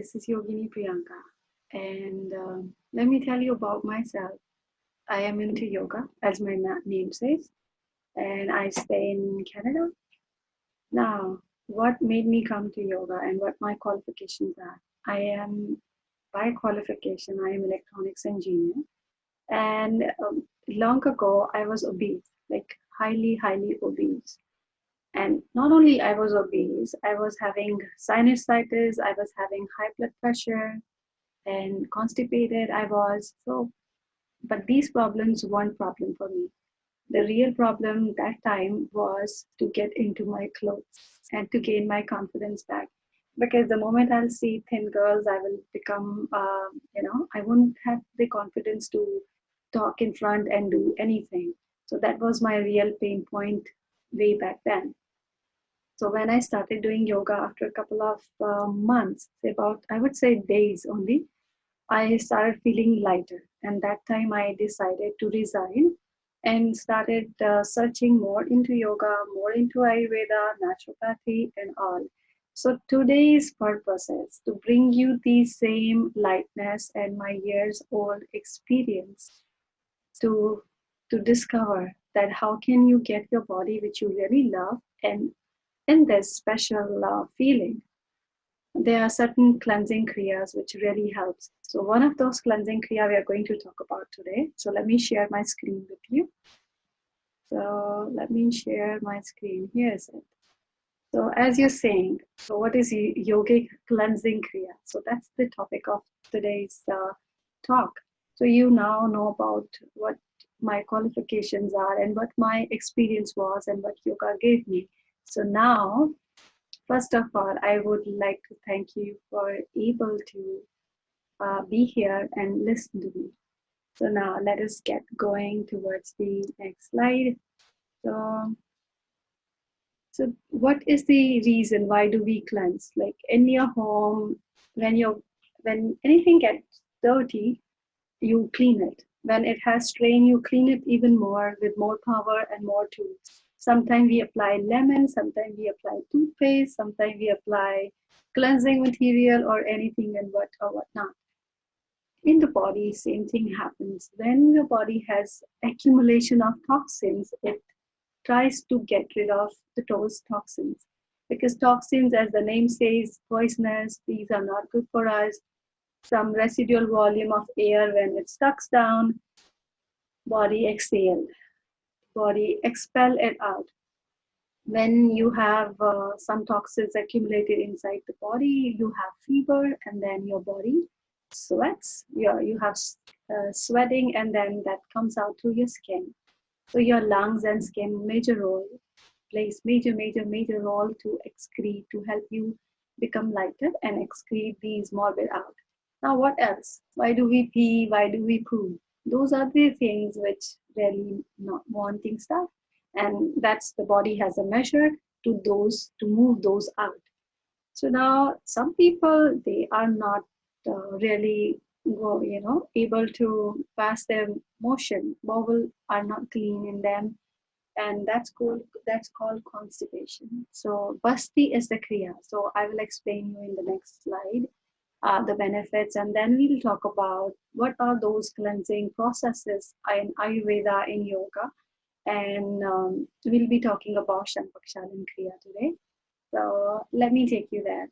this is Yogini Priyanka. And um, let me tell you about myself. I am into yoga, as my name says, and I stay in Canada. Now, what made me come to yoga and what my qualifications are? I am, by qualification, I am electronics engineer. And um, long ago, I was obese, like highly, highly obese. And not only I was obese, I was having sinusitis, I was having high blood pressure and constipated I was. So, but these problems weren't problem for me. The real problem that time was to get into my clothes and to gain my confidence back. Because the moment I'll see thin girls, I will become, uh, you know, I won't have the confidence to talk in front and do anything. So that was my real pain point way back then. So when I started doing yoga after a couple of uh, months, about I would say days only, I started feeling lighter. And that time I decided to resign and started uh, searching more into yoga, more into Ayurveda, naturopathy, and all. So today's purpose is to bring you the same lightness and my years old experience to to discover that how can you get your body which you really love and in this special uh, feeling, there are certain cleansing kriyas which really helps. So one of those cleansing kriya we are going to talk about today. So let me share my screen with you. So let me share my screen. Here is it. So as you're saying, so what is yogic cleansing kriya? So that's the topic of today's uh, talk. So you now know about what my qualifications are and what my experience was and what yoga gave me. So now, first of all, I would like to thank you for able to uh, be here and listen to me. So now let us get going towards the next slide. So, so what is the reason why do we cleanse? Like in your home, when you when anything gets dirty, you clean it. When it has strain, you clean it even more with more power and more tools. Sometimes we apply lemon, sometimes we apply toothpaste, sometimes we apply cleansing material or anything and what or whatnot. In the body, same thing happens. When your body has accumulation of toxins, it tries to get rid of the, those toxins. Because toxins, as the name says, poisonous, these are not good for us. Some residual volume of air when it sucks down, body exhaled body, expel it out. When you have uh, some toxins accumulated inside the body, you have fever, and then your body sweats. You, you have uh, sweating, and then that comes out through your skin. So your lungs and skin major role plays major, major, major role to excrete to help you become lighter and excrete these morbid out. Now, what else? Why do we pee? Why do we poo? Those are the things which really not wanting stuff. And that's the body has a measure to those to move those out. So now some people they are not uh, really go, you know able to pass their motion. Bowel are not clean in them. And that's called that's called constipation. So basti is the kriya. So i will explain you in the next slide uh, the benefits, and then we'll talk about what are those cleansing processes in Ayurveda, in yoga, and um, we'll be talking about Shankh-Prakshalan Kriya today. So let me take you there.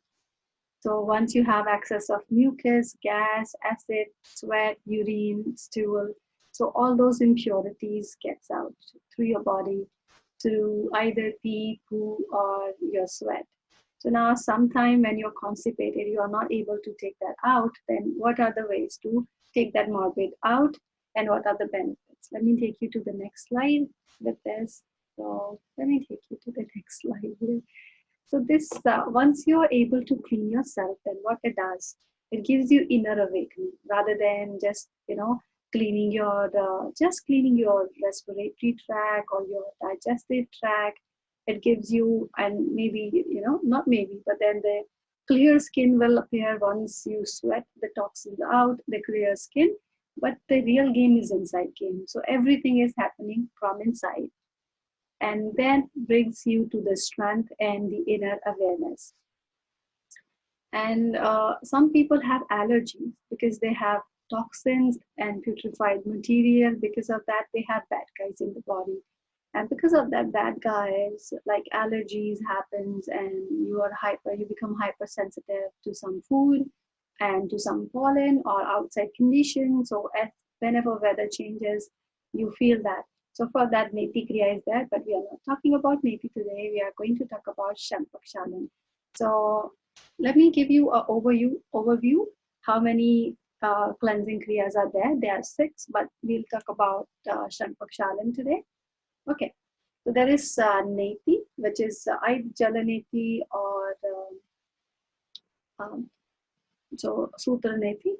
So once you have access of mucus, gas, acid, sweat, urine, stool, so all those impurities gets out through your body through either pee, poo, or your sweat. So now sometime when you're constipated, you are not able to take that out, then what are the ways to take that morbid out and what are the benefits? Let me take you to the next slide with this. So let me take you to the next slide here. So this, uh, once you're able to clean yourself, then what it does, it gives you inner awakening rather than just, you know, cleaning your, uh, just cleaning your respiratory tract or your digestive tract it gives you and maybe you know not maybe but then the clear skin will appear once you sweat the toxins out the clear skin but the real game is inside game so everything is happening from inside and then brings you to the strength and the inner awareness And uh, some people have allergies because they have toxins and putrefied material. Because of that, they have bad guys in the body. And because of that, bad guys, like allergies happens and you are hyper, you become hypersensitive to some food and to some pollen or outside conditions. So whenever weather changes, you feel that. So for that, Neti Kriya is there, but we are not talking about Neti today. We are going to talk about Shankh-Pakshalan. So let me give you an overview, overview how many uh, cleansing kriyas are there. There are six, but we'll talk about uh, Shankh-Pakshalan today. Okay, so there is uh, Neti, which is uh, Jalaneti or um, um, so Sutra Neti.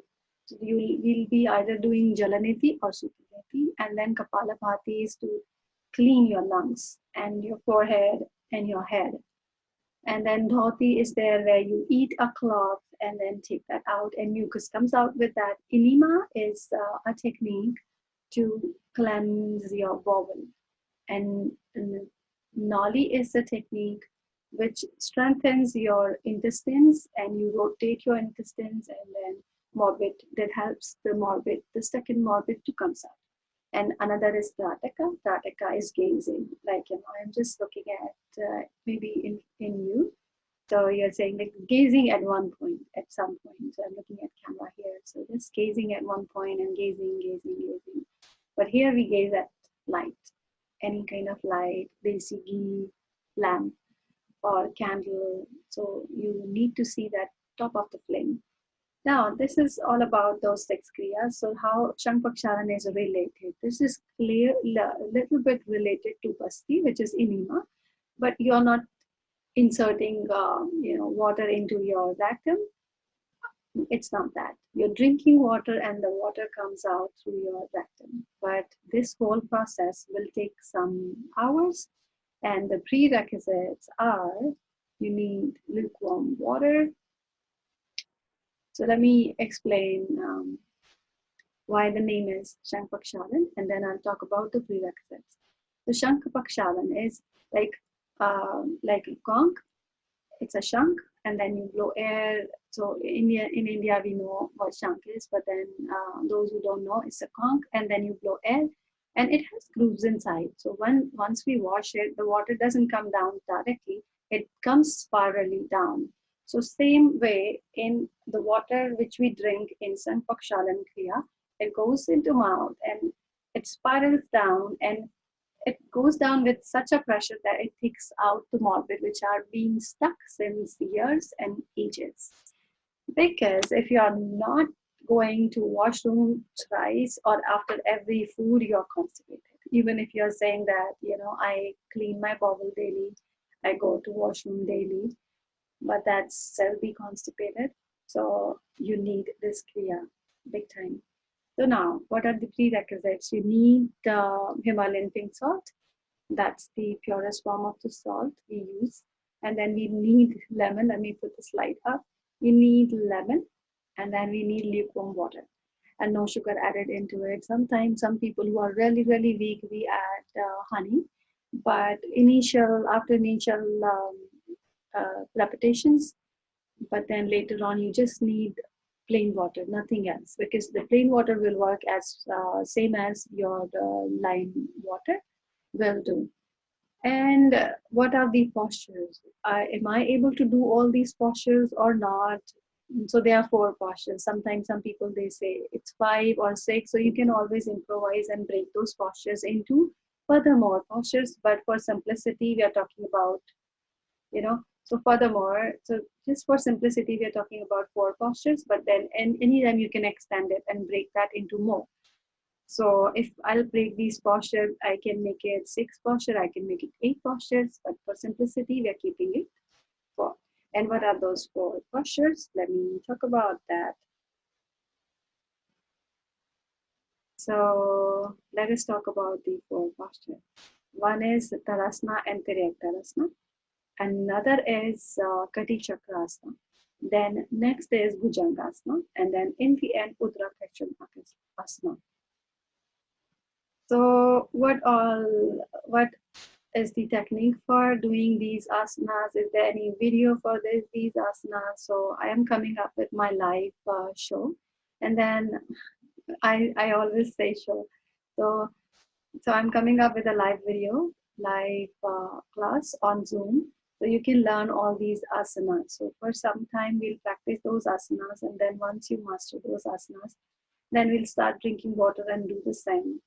So you will be either doing Jalaneti or Sutra Neti, and then Kapalabhati is to clean your lungs and your forehead and your head. And then dhauti is there where you eat a cloth and then take that out and mucus comes out with that. Enema is uh, a technique to cleanse your bowel. And, Nauli is a technique which strengthens your intestines and you rotate your intestines and then morbid that helps the morbid, the second morbid to come out and another is Trataka. Trataka is gazing, like you know, I'm just looking at uh, maybe in in you. So you're saying like gazing at one point, at some point. So I'm looking at camera here. So just gazing at one point and gazing, gazing, gazing. But here we gaze at light, any kind of light, desi lamp, or candle. So you need to see that top of the flame. Now, this is all about those six kriyas. So how Shankh-Pakshalan is related. This is clear, a little bit related to Basti, which is enema, but you're not inserting, um, you know, water into your rectum. It's not that. You're drinking water and the water comes out through your rectum. But this whole process will take some hours and the prerequisites are you need lukewarm water, so let me explain um, why the name is Shankh-Pakshalan and then I'll talk about the prerequisites. So Shankh-Pakshalan is like, uh, like a conch, it's a shank and then you blow air. So in, in India we know what shank is, but then uh, those who don't know, it's a conch and then you blow air and it has grooves inside. So when once we wash it, the water doesn't come down directly, it comes spirally down. So same way in the water which we drink in Shankh-Pakshalan Kriya, it goes into mouth and it spirals down and it goes down with such a pressure that it takes out the morbid which are being stuck since years and ages. Because if you are not going to washroom thrice or after every food, you're constipated. Even if you're saying that, you know, I clean my bowel daily, I go to washroom daily, but that's still be constipated. So you need this kriya big time. So now, what are the prerequisites? You need uh, Himalayan pink salt. That's the purest form of the salt we use. And then we need lemon. Let me put the slide up. We need lemon, and then we need lukewarm water and no sugar added into it. Sometimes some people who are really, really weak, we add uh, honey. But initial, after initial um, uh, repetitions, but then later on you just need plain water, nothing else, because the plain water will work as uh, same as your uh, lime water will do. And uh, what are the postures? am I able to do all these postures or not? So there are four postures. Sometimes some people they say it's five or six, so you can always improvise and break those postures into furthermore postures. But for simplicity, we are talking about, you know, so furthermore, so just for simplicity, we are talking about four postures, but then and anytime you can extend it and break that into more. So if I'll break these postures, I can make it six posture, I can make it eight postures, but for simplicity, we are keeping it four. And what are those four postures? Let me talk about that. So let us talk about the four postures. One is Tadasana and Tiryak. Another is uh, Kati Chakrasana. Then next is Bhujangasana. And then in the end, Asana. So what all, what is the technique for doing these asanas? Is there any video for this, these asanas? So I am coming up with my live uh, show. And then I, I always say show. So, so I'm coming up with a live video, live uh, class on Zoom. So you can learn all these asanas. So for some time we'll practice those asanas and then once you master those asanas, then we'll start drinking water and do the same.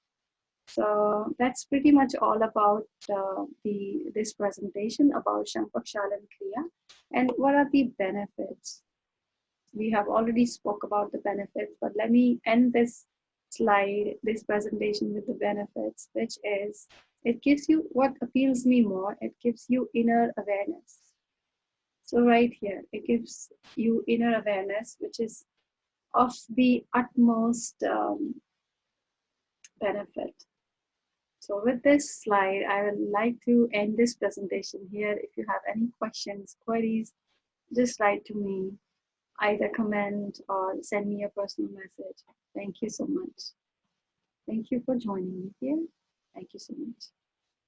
So that's pretty much all about uh, the this presentation about Shankh-Prakshalan Kriya and what are the benefits. We have already spoke about the benefits, but let me end this slide, this presentation with the benefits, which is it gives you what appeals me more, it gives you inner awareness. So right here, it gives you inner awareness, which is of the utmost um, benefit. So with this slide, I would like to end this presentation here. If you have any questions, queries, just write to me, either comment or send me a personal message. Thank you so much. Thank you for joining me here. Thank you so much.